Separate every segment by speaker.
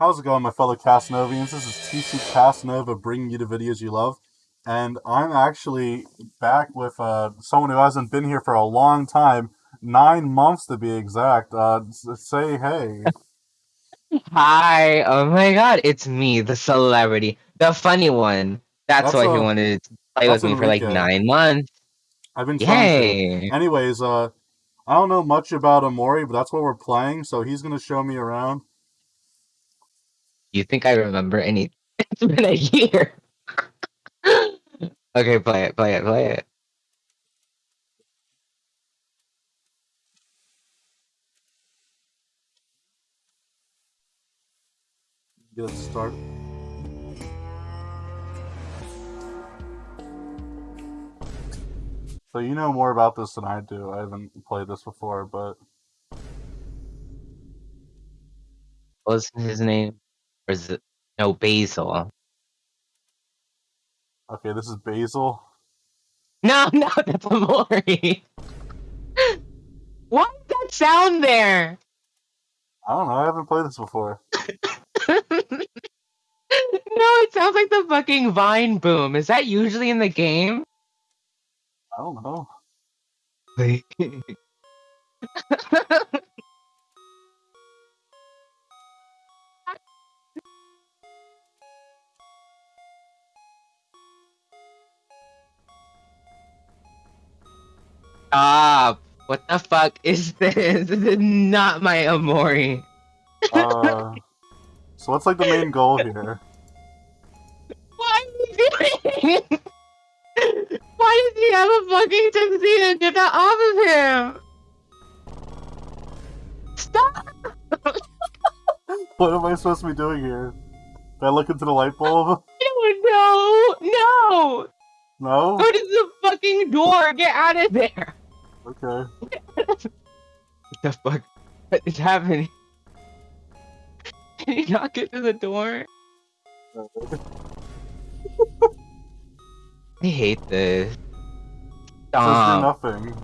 Speaker 1: How's it going, my fellow Casanovians? This is TC Casanova bringing you the videos you love. And I'm actually back with uh, someone who hasn't been here for a long time, nine months to be exact. Uh, say hey.
Speaker 2: Hi! Oh my god, it's me, the celebrity, the funny one. That's,
Speaker 1: That's
Speaker 2: why he wanted to play with me for like nine months.
Speaker 1: I've been to.
Speaker 2: Yay!
Speaker 1: Anyways, uh, I don't know much about Omori, but that's what we're playing, so he's gonna show me around.
Speaker 2: You think I remember any? It's been a year. okay, play it, play it, play it.
Speaker 1: Get it started. So you know more about this than I do. I haven't played this before, but
Speaker 2: what's his name? Or is it no Basil?
Speaker 1: okay, this is Basil.
Speaker 2: No, no, that's Omori. Why is that sound there?
Speaker 1: I don't know. I haven't played this before.
Speaker 2: no, it sounds like the fucking Vine boom. Is that usually in the game?
Speaker 1: I don't know.
Speaker 2: Stop! What the fuck is this? This is not my Omori.
Speaker 1: Uh, so what's like the main goal here?
Speaker 2: What are you doing? Why does he have a fucking tuxedo? Get that off of him! Stop!
Speaker 1: What am I supposed to be doing here? Did I look into the light bulb?
Speaker 2: No, no!
Speaker 1: No?
Speaker 2: Go to the fucking door! Get out of there!
Speaker 1: Okay.
Speaker 2: What the fuck? What is happening? Can you not get to the door? I hate this. Stop.
Speaker 1: nothing.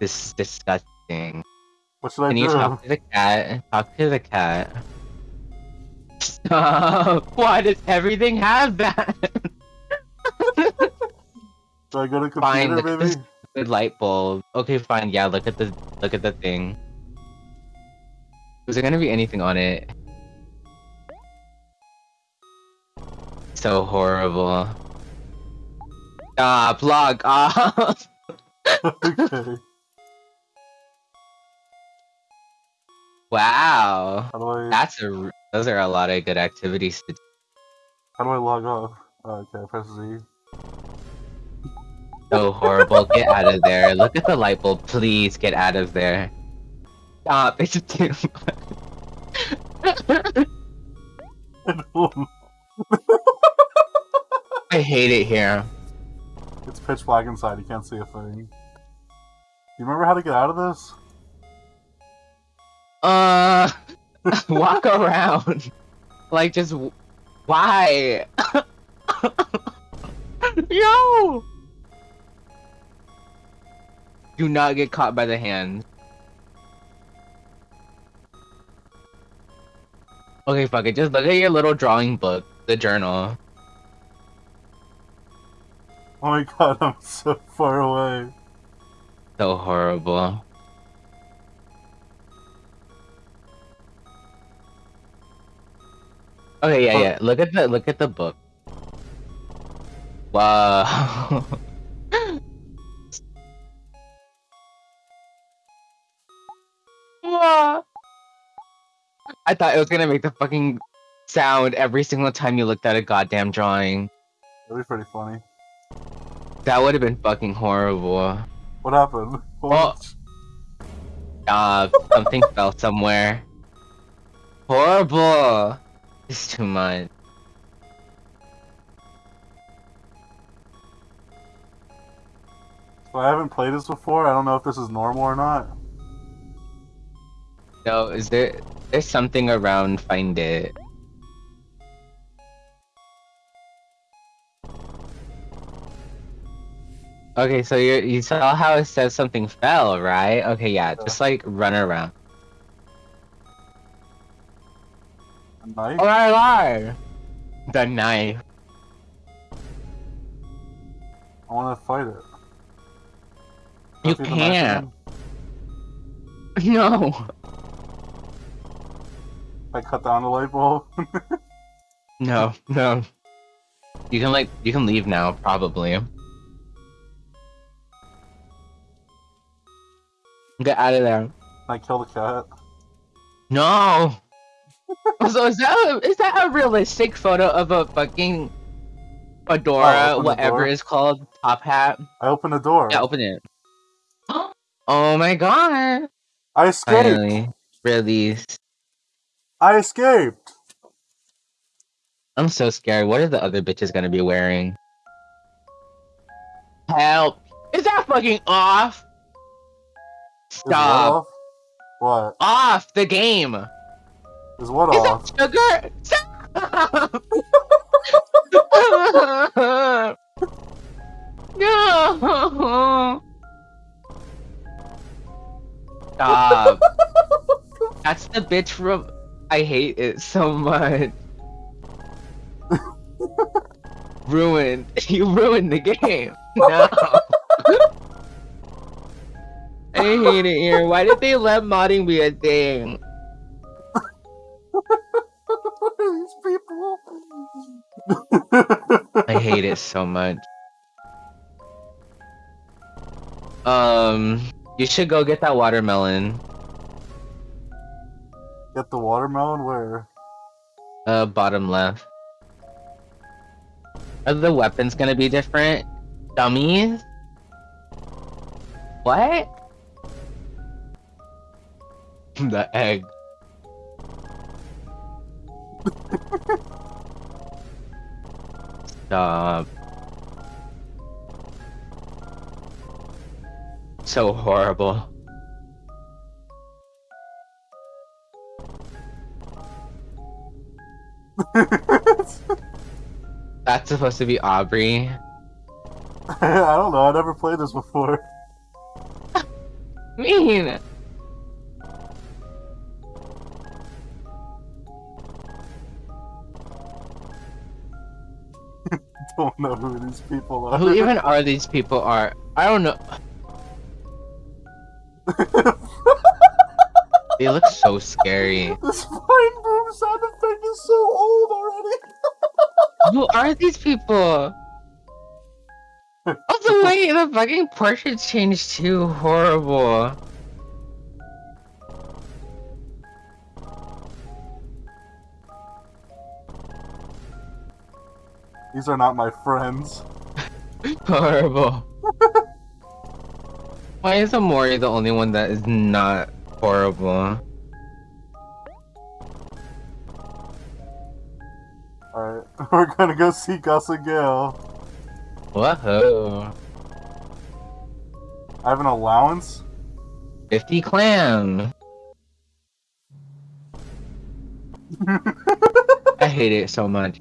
Speaker 2: This is disgusting.
Speaker 1: What should I
Speaker 2: Can you
Speaker 1: do?
Speaker 2: talk to the cat? Talk to the cat. Stop! Why does everything have that?
Speaker 1: Do I go to computer, maybe?
Speaker 2: this- Good light bulb. Okay, fine. Yeah, look at the look at the thing. Is there gonna be anything on it? So horrible. Ah, Stop! Log off!
Speaker 1: okay.
Speaker 2: wow,
Speaker 1: How do I
Speaker 2: that's a. Those are a lot of good activities to do.
Speaker 1: how do I log off? Oh, okay, press Z.
Speaker 2: So horrible. Get out of there. Look at the light bulb. Please get out of there. Stop. It's too much. I hate it here.
Speaker 1: it's pitch black inside, you can't see a thing. You remember how to get out of this?
Speaker 2: Uh, walk around. Like, just why? Yo! Do not get caught by the hand. Okay, fuck it. Just look at your little drawing book, the journal.
Speaker 1: Oh my god, I'm so far away.
Speaker 2: So horrible. Okay, yeah,
Speaker 1: Huh.
Speaker 2: yeah. Look at the look at the book. Wow. I thought it was gonna make the fucking sound every single time you looked at a goddamn drawing.
Speaker 1: That'd be pretty funny.
Speaker 2: That would have been fucking horrible.
Speaker 1: What happened?
Speaker 2: Well- Uh, something fell somewhere. Horrible! It's too much.
Speaker 1: So I haven't played this before. I don't know if this is normal or not.
Speaker 2: No, is there there's something around find it. Okay, so you you saw how it says something fell, right? Okay, yeah, just like run around.
Speaker 1: A knife?
Speaker 2: Oh, I lied. The knife.
Speaker 1: I want to fight it.
Speaker 2: You
Speaker 1: Can I feed the knife
Speaker 2: can't. No.
Speaker 1: I cut down the light bulb.
Speaker 2: No, no. You can like you can leave now, probably. Get out of there.
Speaker 1: I kill the cat.
Speaker 2: No. so is that a, is that a realistic photo of a fucking
Speaker 1: Oh,
Speaker 2: fedora, whatever is called, top hat?
Speaker 1: I open the door.
Speaker 2: Yeah, open it. Oh my god!
Speaker 1: I escaped.
Speaker 2: Finally released.
Speaker 1: I escaped.
Speaker 2: I'm so scared. What are the other bitches gonna be wearing? Help! Is that fucking off? Stop!
Speaker 1: off? What?
Speaker 2: Off the game!
Speaker 1: Is what
Speaker 2: Is
Speaker 1: off?
Speaker 2: that sugar? Stop! no! Stop. That's the bitch from. I hate it so much. ruined. You ruined the game. No. I hate it here. Why did they let modding be a thing?
Speaker 1: These people.
Speaker 2: I hate it so much. Um, you should go get that watermelon.
Speaker 1: Get the watermelon where?
Speaker 2: Uh, bottom left. Are the weapons gonna be different? Dummies? What? the egg. Stop. So horrible. That's supposed to be Aubrey.
Speaker 1: I don't know. I never played this before.
Speaker 2: Mean.
Speaker 1: Don't know who these people are.
Speaker 2: Who even are these people? Are I don't know. They look so scary.
Speaker 1: this vine boom sound effect is so.
Speaker 2: Who are these people? Also, wait, the fucking portraits changed too. Horrible.
Speaker 1: These are not my friends.
Speaker 2: Horrible. Why is Omori the only one that is not horrible?
Speaker 1: We're gonna go see Gus and Gale.
Speaker 2: Whoa.
Speaker 1: I have an allowance?
Speaker 2: 50 clam. I hate it so much.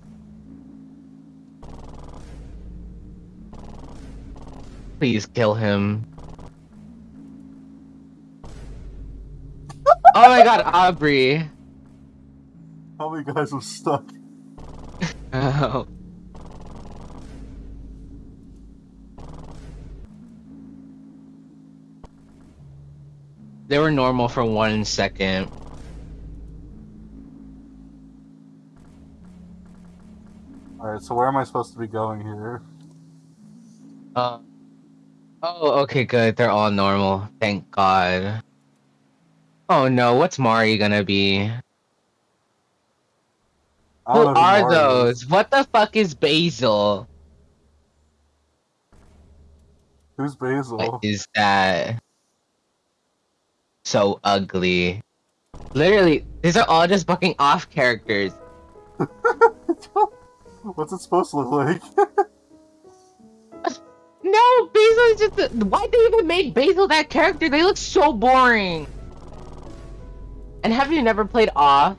Speaker 2: Please kill him. oh my god, Aubrey.
Speaker 1: How many guys are stuck?
Speaker 2: Oh. They were normal for one second.
Speaker 1: Alright, so where am I supposed to be going here?
Speaker 2: Uh, oh, okay, good. They're all normal. Thank God. Oh no, what's Mari gonna be? Who are
Speaker 1: Mario
Speaker 2: those? What the fuck is Basil?
Speaker 1: Who's Basil?
Speaker 2: What is that? So ugly. Literally, these are all just fucking off characters.
Speaker 1: What's it supposed to look like?
Speaker 2: No, Basil is just. A, why'd they even make Basil that character? They look so boring. And have you never played off?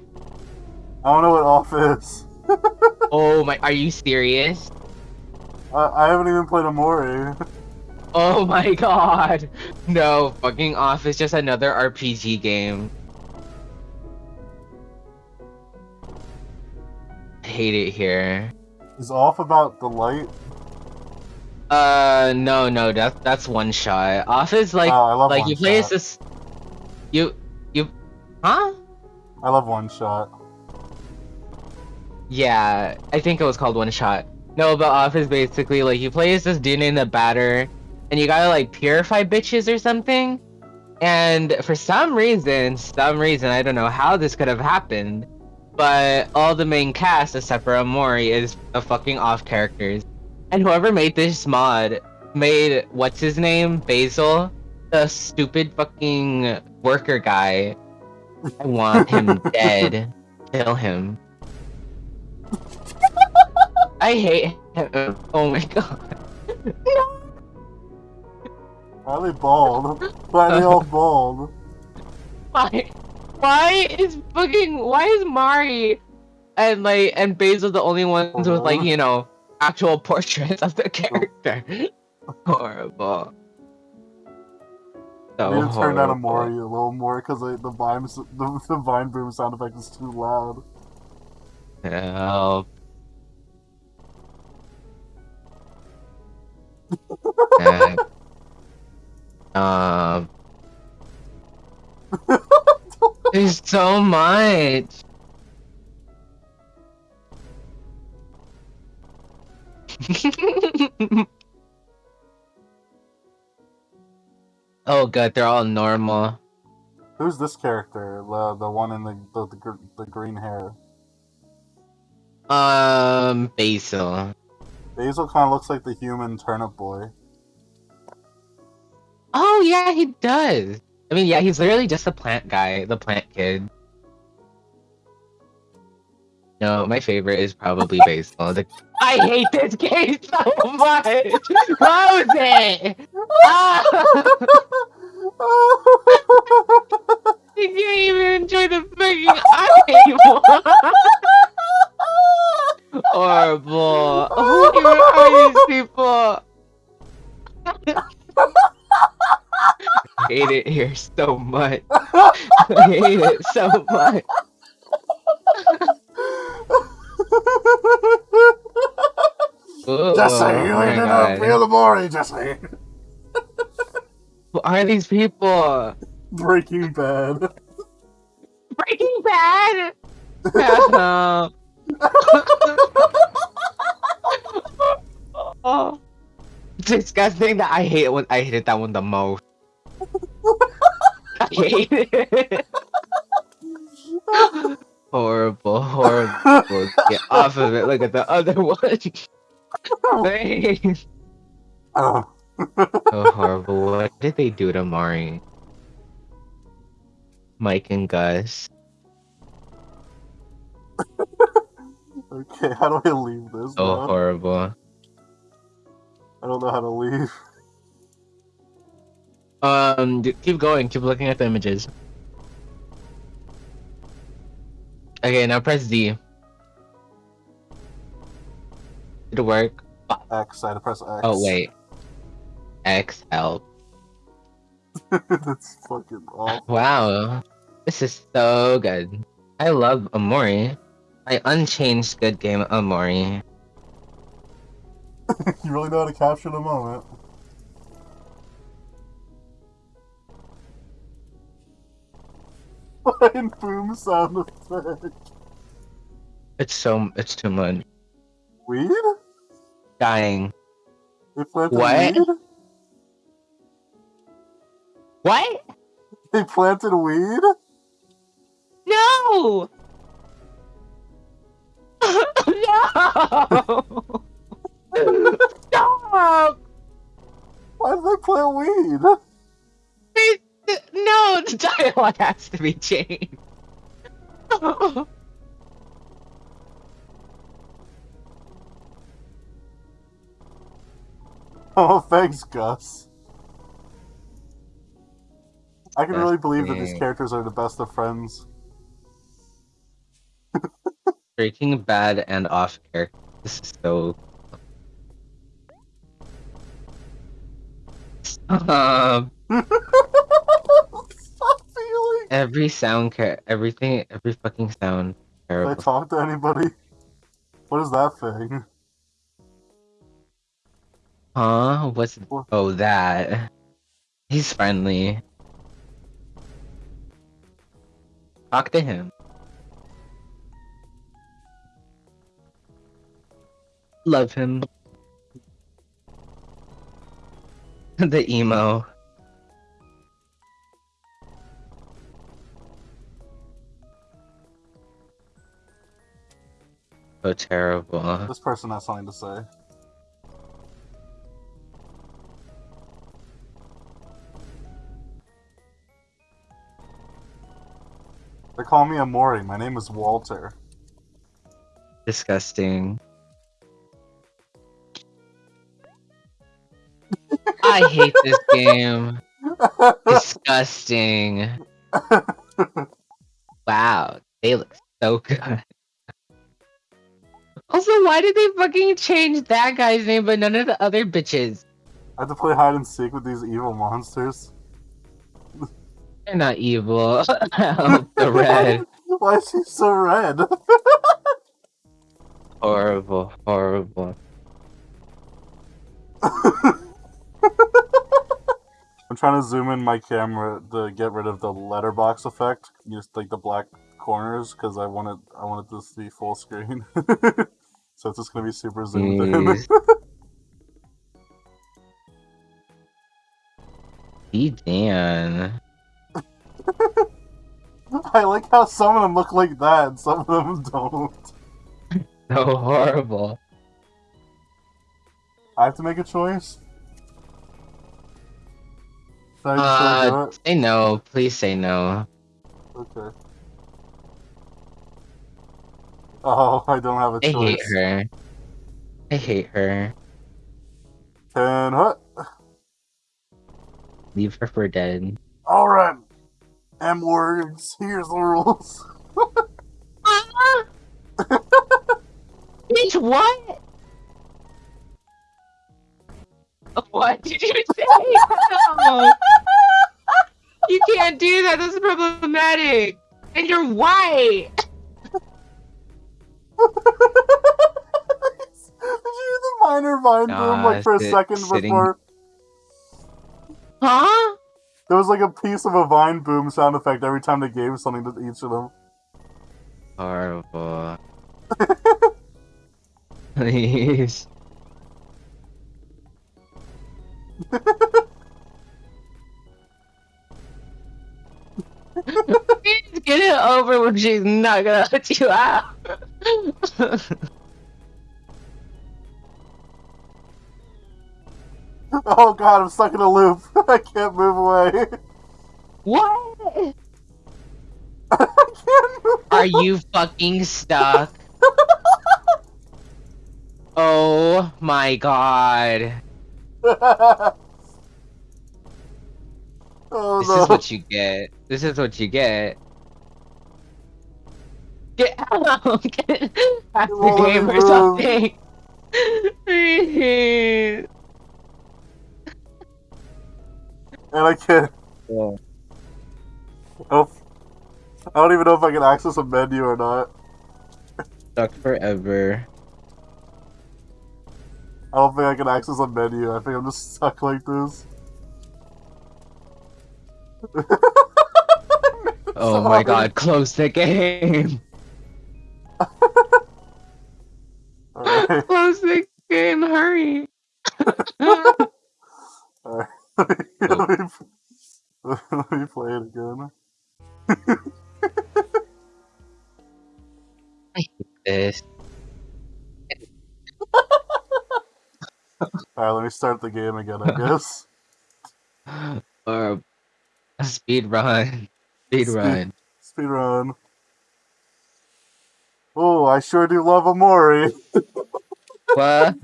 Speaker 1: I don't know what off is.
Speaker 2: Oh my, are you serious?
Speaker 1: I, I haven't even played Omori.
Speaker 2: Oh my god. No, fucking off is just another RPG game. hate it here.
Speaker 1: Is off about the light?
Speaker 2: Uh, no, no, that's that's one shot. Off is like,
Speaker 1: oh, I
Speaker 2: like you play as this, you, you, huh?
Speaker 1: I love one shot.
Speaker 2: Yeah, I think it was called one shot. No, but off is basically like you play as this dude named the batter, and you gotta like purify bitches or something. And for some reason, some reason, I don't know how this could have happened, but all the main cast except for Omori is a fucking off characters. And whoever made this mod made what's his name? Basil? The stupid fucking worker guy. I want him dead. Kill him. I hate him. Oh my god.
Speaker 1: Why are they bald? They all bald?
Speaker 2: Why? Why is fucking? Why is Mari and like and Basil the only ones with like you know actual portraits of the character? horrible. So
Speaker 1: I need to turn down a
Speaker 2: horrible.
Speaker 1: A little more because the vine the, the vine boom sound effect is too loud.
Speaker 2: Help. Heck. um. There's so much. oh god, they're all normal.
Speaker 1: Who's this character? The the one in the the, the, gr- the green hair.
Speaker 2: Um, Basil.
Speaker 1: Basil kind of looks like the human turnip boy.
Speaker 2: Oh yeah, he does. I mean, yeah, he's literally just a plant guy, the plant kid. No, my favorite is probably Basil. The... I hate this game so much. Rose! Ah! You can't even enjoy the fucking anymore. Horrible. Who are these people? I hate it here so much. I hate it so much. Ooh,
Speaker 1: Jesse, you
Speaker 2: my
Speaker 1: ended
Speaker 2: God.
Speaker 1: up feel the Mori, Jesse.
Speaker 2: Who are these people?
Speaker 1: Breaking Bad.
Speaker 2: Breaking Bad. No. Disgusting. That I hate when I hated that one the most. I hate it. horrible, horrible. Get off of it. Look at the other one. Thanks.
Speaker 1: Oh.
Speaker 2: So horrible. What did they do to Mari? Mike and Gus.
Speaker 1: Okay, how do I leave this?
Speaker 2: So
Speaker 1: man?
Speaker 2: horrible.
Speaker 1: I don't know how to leave.
Speaker 2: Um, d- keep going. Keep looking at the images. Okay, now press D. Did it work?
Speaker 1: X, I had to press X.
Speaker 2: Oh wait. X help.
Speaker 1: That's fucking awful.
Speaker 2: Wow, this is so good. I love Omori. My unchanged good game Omori.
Speaker 1: you really know how to capture the moment. Vine boom sound effect.
Speaker 2: It's so it's too much.
Speaker 1: Weed?
Speaker 2: Dying.
Speaker 1: They planted
Speaker 2: What?
Speaker 1: weed?
Speaker 2: What?
Speaker 1: They planted weed?
Speaker 2: No! no!
Speaker 1: They plant weed?
Speaker 2: No, the dialogue has to be changed.
Speaker 1: Oh, thanks, Gus. I can
Speaker 2: That's
Speaker 1: really believe that these characters are the best of friends.
Speaker 2: Breaking Bad and off air. This is so. Um,
Speaker 1: Stop
Speaker 2: every sound, ca- everything, every fucking sound.
Speaker 1: Did I talk to anybody? What is that thing?
Speaker 2: Huh? What's
Speaker 1: What?
Speaker 2: oh that? He's friendly. Talk to him. Love him. the emo. So terrible.
Speaker 1: This person has something to say. They call me Omori. My name is Walter.
Speaker 2: Disgusting. I hate this game. Disgusting. Wow, they look so good. Also, why did they fucking change that guy's name but none of the other bitches?
Speaker 1: I have to play hide and seek with these evil monsters.
Speaker 2: They're not evil. The red.
Speaker 1: Why is she so red?
Speaker 2: Horrible, horrible.
Speaker 1: I'm trying to zoom in my camera to get rid of the letterbox effect, just like the black corners, because I wanted it. I want it to be full screen. so it's just gonna be super zoomed in. Hmm.
Speaker 2: Jeez. Be Dan.
Speaker 1: I like how some of them look like that, and some of them don't.
Speaker 2: So horrible.
Speaker 1: I have to make a choice.
Speaker 2: Uh,
Speaker 1: do
Speaker 2: say no. Please say no.
Speaker 1: Okay. Oh, I don't have a
Speaker 2: I
Speaker 1: choice.
Speaker 2: I hate her. I hate her.
Speaker 1: Ten hut.
Speaker 2: Leave her for dead.
Speaker 1: Alright. M words. Here's the rules.
Speaker 2: Bitch, what? What did you say? No. You can't do that. That's problematic. And you're white.
Speaker 1: Did you hear the minor vine boom like for a second
Speaker 2: sitting-
Speaker 1: before?
Speaker 2: Huh?
Speaker 1: There was like a piece of a vine boom sound effect every time they gave something to each of them.
Speaker 2: Horrible. Please. Get it over when she's not gonna let you out.
Speaker 1: Oh god, I'm stuck in a loop. I can't move away.
Speaker 2: what?
Speaker 1: I can't move
Speaker 2: Are you fucking stuck? Oh my god.
Speaker 1: oh
Speaker 2: This
Speaker 1: no.
Speaker 2: is what you get. This is what you get. Get out! Get the game
Speaker 1: me
Speaker 2: or something!
Speaker 1: And I can't. Oh, I don't even know if I can access a menu or not.
Speaker 2: Stuck forever.
Speaker 1: I don't think I can access a menu. I think I'm just stuck like this.
Speaker 2: Oh my god, close the game!
Speaker 1: Alright.
Speaker 2: Close the game, hurry!
Speaker 1: Alright. let, me, let me play it again. Start the game again, I guess.
Speaker 2: Or a speed run. Speed
Speaker 1: Speed-
Speaker 2: run.
Speaker 1: Speedrun. Oh, I sure do love Omori.
Speaker 2: What?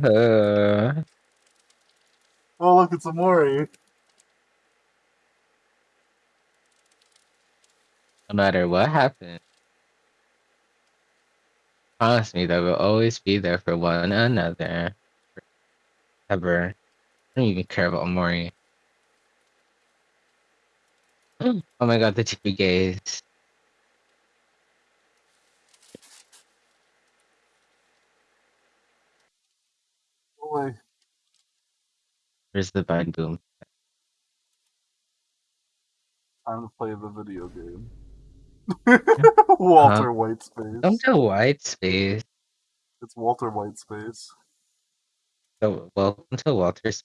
Speaker 1: Oh, look, it's Omori.
Speaker 2: No matter what happens. Promise me that we'll always be there for one another. Ever. I don't even care about Omori. Mm. oh my god, the two gays. Boy. Oh Where's the bad boom?
Speaker 1: Time to play the video game. Walter um,
Speaker 2: Whitespace. Don't do Whitespace.
Speaker 1: It's Walter Whitespace.
Speaker 2: Oh, so welcome to Walter's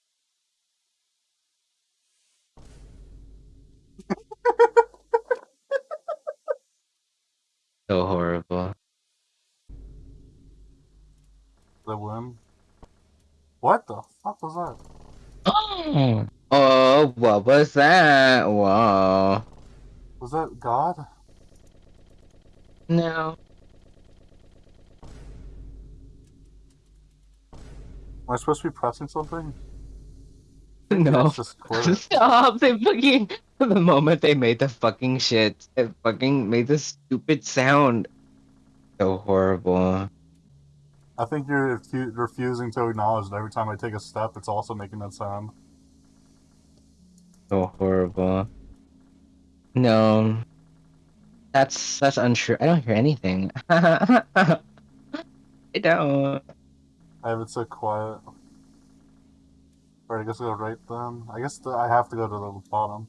Speaker 2: so horrible.
Speaker 1: The worm. What the fuck was that?
Speaker 2: Oh, oh, what was that? Whoa.
Speaker 1: Was that God?
Speaker 2: No.
Speaker 1: Am I supposed to be pressing something?
Speaker 2: No.
Speaker 1: It's just quit.
Speaker 2: Stop! They fucking. The moment they made the fucking shit, it fucking made the stupid sound. So horrible.
Speaker 1: I think you're refu- refusing to acknowledge that every time I take a step, it's also making that sound.
Speaker 2: So horrible. No. That's that's untrue. I don't hear anything. I don't.
Speaker 1: I have it so quiet. Alright, I guess I'll go right then. I guess the, I have to go to the bottom.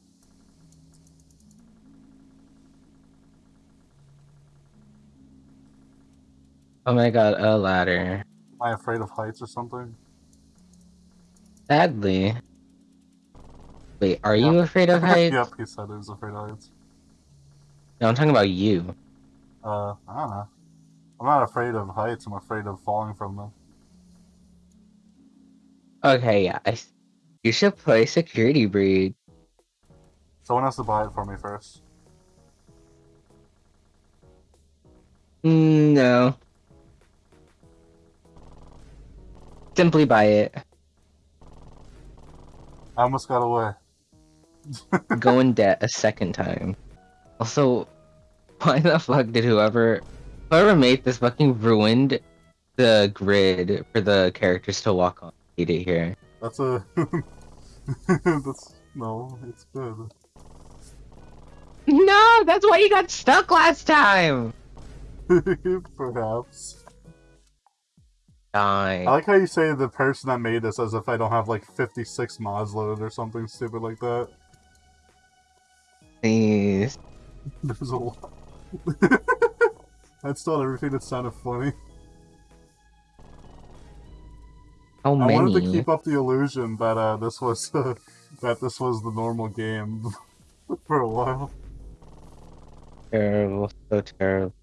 Speaker 2: Oh my god, a ladder.
Speaker 1: Am I afraid of heights or something?
Speaker 2: Sadly. Wait, are you afraid of heights?
Speaker 1: yep, he said he was afraid of heights.
Speaker 2: No, I'm talking about you.
Speaker 1: Uh, I don't know. I'm not afraid of heights, I'm afraid of falling from them.
Speaker 2: Okay, yeah. I, s- you should play Security Breach.
Speaker 1: Someone has to buy it for me first.
Speaker 2: Mm, no. Simply buy it.
Speaker 1: I almost got away.
Speaker 2: Go in debt a second time. Also, why the fuck did whoever whoever made this fucking ruined the grid for the characters to walk on? Hate it here.
Speaker 1: That's a. That's. No, it's good.
Speaker 2: No, that's why you got stuck last time.
Speaker 1: Perhaps. I like how you say the person that made this as if I don't have like 56 mods loaded or something stupid like that.
Speaker 2: Please.
Speaker 1: There's a lot. That's not everything that sounded funny.
Speaker 2: How
Speaker 1: I
Speaker 2: many?
Speaker 1: wanted to keep up the illusion that uh, this was that this was the normal game for a while.
Speaker 2: Terrible, so terrible.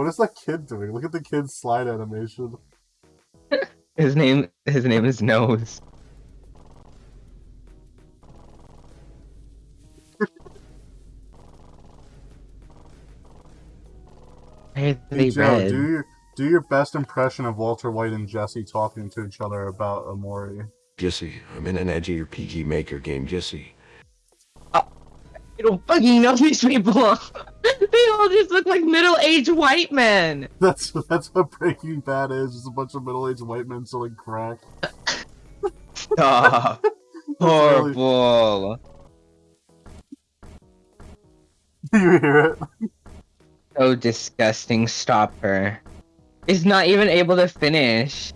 Speaker 1: What is that kid doing? Look at the kid's slide animation.
Speaker 2: His name, his name is Nose. Why
Speaker 1: Hey Joe,
Speaker 2: red?
Speaker 1: do your do your best impression of Walter White and Jesse talking to each other about Omori.
Speaker 3: Jesse, I'm in an edgy RPG Maker game, Jesse.
Speaker 2: You don't fucking know these people. they all just look like middle-aged white men.
Speaker 1: That's that's what Breaking Bad is. Just a bunch of middle aged white men selling crack.
Speaker 2: Ah, stop.
Speaker 1: That's really-
Speaker 2: Horrible.
Speaker 1: you hear it?
Speaker 2: So disgusting. Stop her. Is not even able to finish.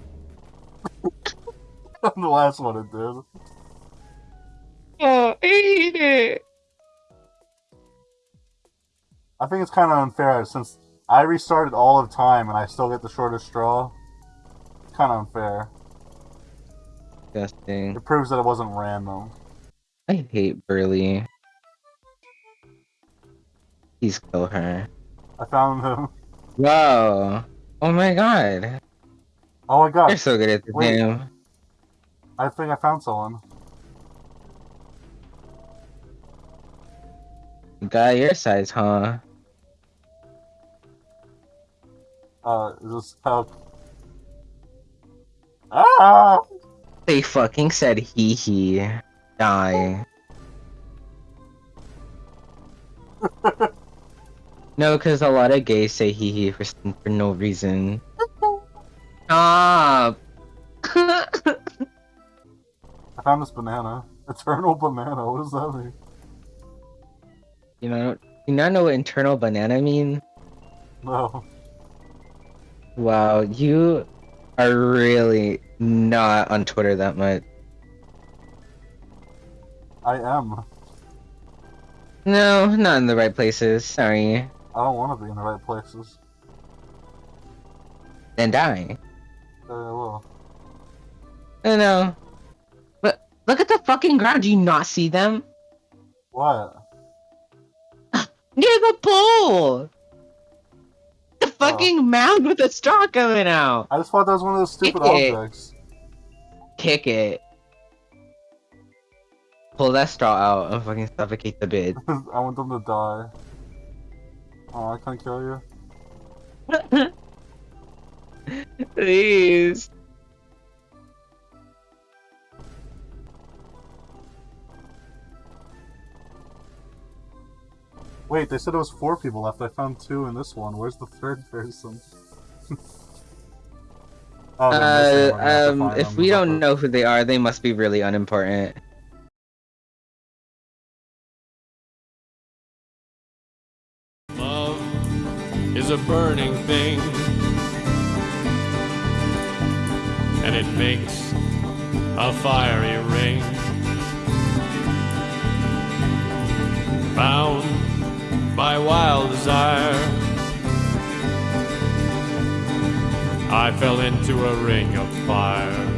Speaker 1: On the last one it did.
Speaker 2: Oh, I hate it.
Speaker 1: I think it's kind of unfair since I restarted all of time and I still get the shortest straw. It's kind of unfair.
Speaker 2: Disgusting.
Speaker 1: It proves that it wasn't random.
Speaker 2: I hate Burley. Please kill her.
Speaker 1: I found him.
Speaker 2: Whoa. Oh my god.
Speaker 1: Oh my god.
Speaker 2: You're so good at
Speaker 1: Wait.
Speaker 2: game.
Speaker 1: I think I found someone.
Speaker 2: Guy your size, huh?
Speaker 1: Uh, this how? Ah!
Speaker 2: They fucking said hee hee. Die. no, because a lot of gays say hee hee for, for no reason. Stop!
Speaker 1: I found this banana. Eternal banana. What does that mean?
Speaker 2: You know, you not know what internal banana mean?
Speaker 1: No.
Speaker 2: Wow, you are really not on Twitter that much.
Speaker 1: I am.
Speaker 2: No, not in the right places. Sorry.
Speaker 1: I don't want to be in the right places.
Speaker 2: Then die.
Speaker 1: Uh, well,
Speaker 2: I know. But look at the fucking ground. Do you not see them?
Speaker 1: what?
Speaker 2: Near the pole! The fucking mound with the straw coming out!
Speaker 1: I just thought that was one of those stupid
Speaker 2: Kick it.
Speaker 1: objects.
Speaker 2: Kick it. Pull that straw out and fucking suffocate the bid.
Speaker 1: I want them to die. Oh, I can't kill you.
Speaker 2: Please.
Speaker 1: Wait, they said it was four people left. I found two in this one. Where's the third person? oh, they're missing one.
Speaker 2: Uh,
Speaker 1: We have to
Speaker 2: um, if
Speaker 1: them.
Speaker 2: we don't know who they are, they must be really unimportant.
Speaker 4: Love is a burning thing, and it makes a fiery ring. Bound by wild desire, I fell into a ring of fire.